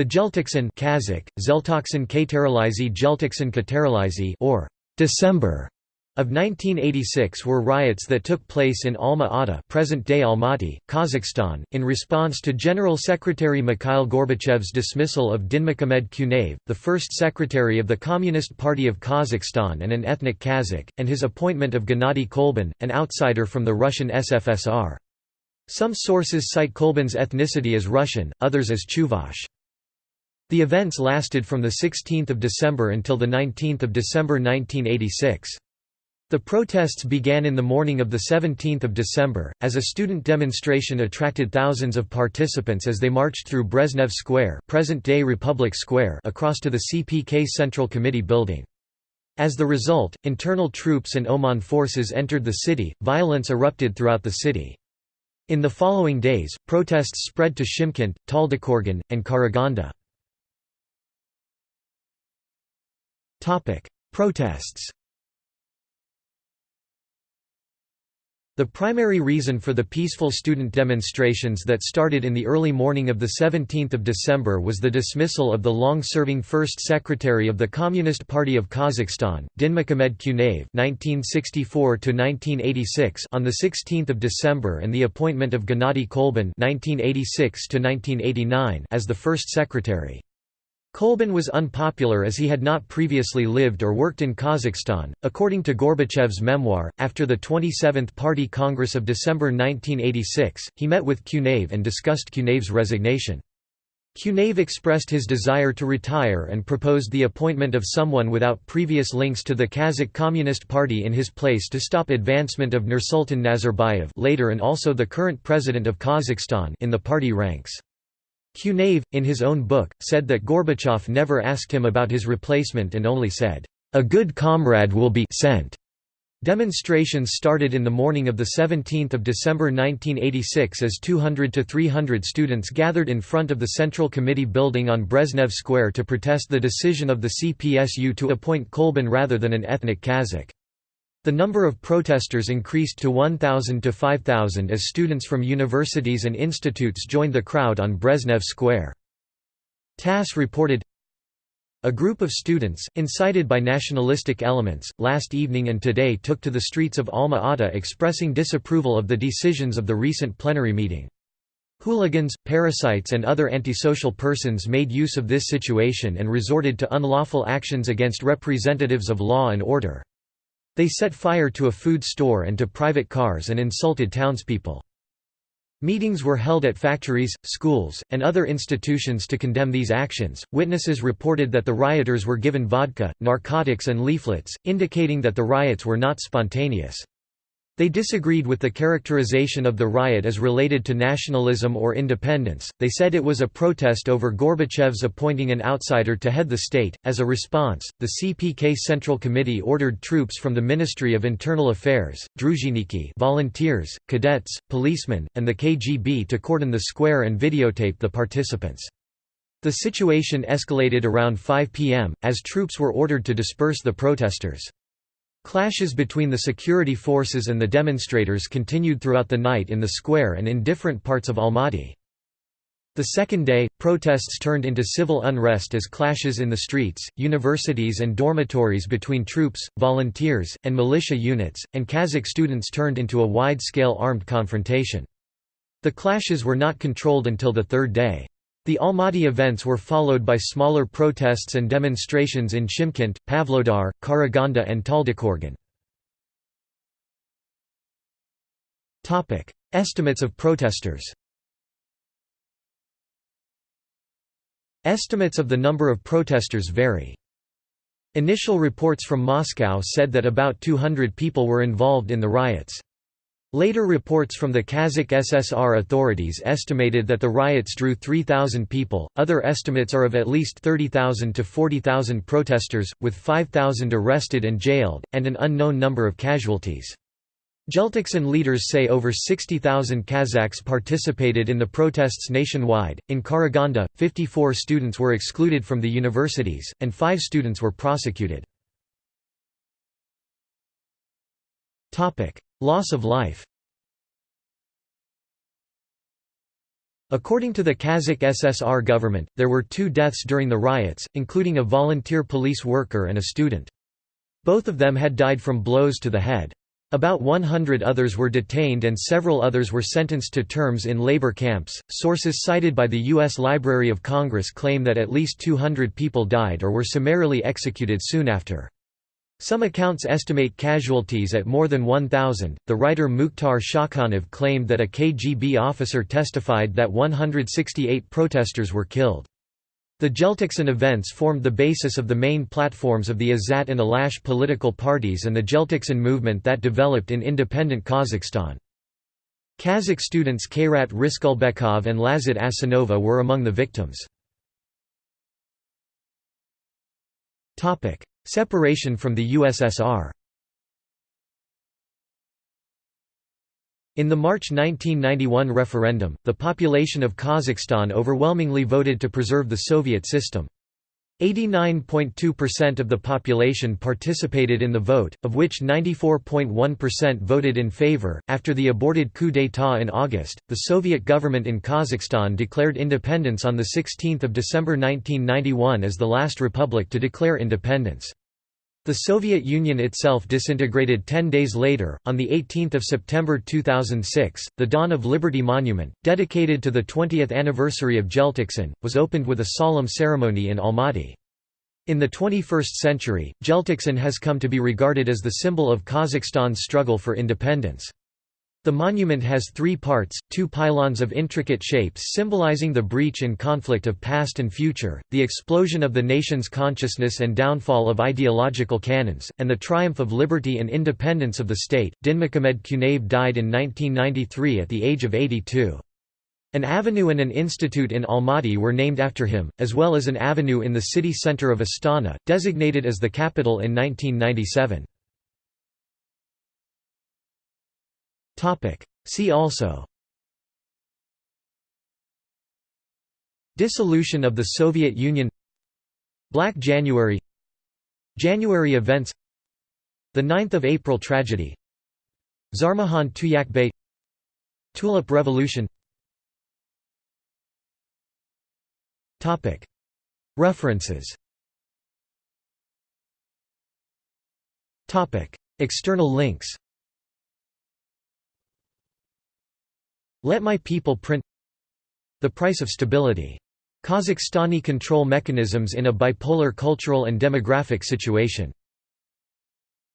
The Jeltoksin Kazakh, Zeltoksin Kateralizi Jeltoksin Kateralizi or December of 1986 were riots that took place in Alma-Ata present-day Almaty, Kazakhstan, in response to General Secretary Mikhail Gorbachev's dismissal of Dinmukhamed Kunaev, the first secretary of the Communist Party of Kazakhstan and an ethnic Kazakh, and his appointment of Gennady Kolbin, an outsider from the Russian SFSR. Some sources cite Kolbin's ethnicity as Russian, others as Chuvash. The events lasted from 16 December until 19 December 1986. The protests began in the morning of 17 December, as a student demonstration attracted thousands of participants as they marched through Brezhnev Square, present-day Republic Square across to the CPK Central Committee building. As the result, internal troops and OMON forces entered the city, violence erupted throughout the city. In the following days, protests spread to Shymkent, Taldykorgan, and Karaganda. Protests The primary reason for the peaceful student demonstrations that started in the early morning of 17 December was the dismissal of the long-serving first secretary of the Communist Party of Kazakhstan, Dinmukhamed Kunaev (1964–1986) on 16 December and the appointment of Gennady Kolbin (1986–1989) as the first secretary. Kolbin was unpopular as he had not previously lived or worked in Kazakhstan. According to Gorbachev's memoir, after the 27th Party Congress of December 1986, he met with Kunaev and discussed Kunaev's resignation. Kunaev expressed his desire to retire and proposed the appointment of someone without previous links to the Kazakh Communist Party in his place to stop advancement of Nursultan Nazarbayev later and also the current president of Kazakhstan in the party ranks. Kunaev, in his own book, said that Gorbachev never asked him about his replacement and only said, "'A good comrade will be sent'". Demonstrations started in the morning of 17 December 1986 as 200 to 300 students gathered in front of the Central Committee building on Brezhnev Square to protest the decision of the CPSU to appoint Kolbin rather than an ethnic Kazakh. The number of protesters increased to 1,000 to 5,000 as students from universities and institutes joined the crowd on Brezhnev Square. TASS reported, a group of students, incited by nationalistic elements, last evening and today took to the streets of Alma-Ata expressing disapproval of the decisions of the recent plenary meeting. Hooligans, parasites and other antisocial persons made use of this situation and resorted to unlawful actions against representatives of law and order. They set fire to a food store and to private cars and insulted townspeople. Meetings were held at factories, schools, and other institutions to condemn these actions. Witnesses reported that the rioters were given vodka, narcotics, and leaflets, indicating that the riots were not spontaneous. They disagreed with the characterization of the riot as related to nationalism or independence. They said it was a protest over Gorbachev's appointing an outsider to head the state. As a response, the CPK Central Committee ordered troops from the Ministry of Internal Affairs, Druzhinniki, volunteers, cadets, policemen, and the KGB to cordon the square and videotape the participants. The situation escalated around 5 p.m., as troops were ordered to disperse the protesters. Clashes between the security forces and the demonstrators continued throughout the night in the square and in different parts of Almaty. The second day, protests turned into civil unrest as clashes in the streets, universities and dormitories between troops, volunteers, and militia units, and Kazakh students turned into a wide-scale armed confrontation. The clashes were not controlled until the third day. The Almaty events were followed by smaller protests and demonstrations in Shymkent, Pavlodar, Karaganda and Taldykorgan. Estimates of protesters Estimates of the number of protesters vary. Initial reports from Moscow said that about 200 people were involved in the riots. Later reports from the Kazakh SSR authorities estimated that the riots drew 3,000 people, other estimates are of at least 30,000 to 40,000 protesters, with 5,000 arrested and jailed, and an unknown number of casualties. Jeltoksin leaders say over 60,000 Kazakhs participated in the protests nationwide. In Karaganda, 54 students were excluded from the universities, and five students were prosecuted. Loss of life According to the Kazakh SSR government, there were two deaths during the riots, including a volunteer police worker and a student. Both of them had died from blows to the head. About 100 others were detained and several others were sentenced to terms in labor camps. Sources cited by the U.S. Library of Congress claim that at least 200 people died or were summarily executed soon after. Some accounts estimate casualties at more than 1,000. The writer Mukhtar Shakhanov claimed that a KGB officer testified that 168 protesters were killed. The Jeltoksin events formed the basis of the main platforms of the Azat and Alash political parties and the Jeltoksin movement that developed in independent Kazakhstan. Kazakh students Kairat Riskulbekov and Lazat Asanova were among the victims. Separation from the USSR In the March 1991 referendum, the population of Kazakhstan overwhelmingly voted to preserve the Soviet system. 89.2% of the population participated in the vote, of which 94.1% voted in favor. After the aborted coup d'état in August, the Soviet government in Kazakhstan declared independence on 16 December 1991 as the last republic to declare independence. The Soviet Union itself disintegrated ten days later, on 18 September 2006. The Dawn of Liberty Monument, dedicated to the 20th anniversary of Jeltoksin, was opened with a solemn ceremony in Almaty. In the 21st century, Jeltoksin has come to be regarded as the symbol of Kazakhstan's struggle for independence. The monument has three parts, two pylons of intricate shapes symbolizing the breach and conflict of past and future, the explosion of the nation's consciousness and downfall of ideological canons, and the triumph of liberty and independence of the state. Dinmukhamed Kunaev died in 1993 at the age of 82. An avenue and an institute in Almaty were named after him, as well as an avenue in the city centre of Astana, designated as the capital in 1997. See also. Dissolution of the Soviet Union. Black January. January events. The 9th of April tragedy. Zharmakhan Tuyakbay Tulip Revolution. References. External links Let my people print The price of stability. Kazakhstani control mechanisms in a bipolar cultural and demographic situation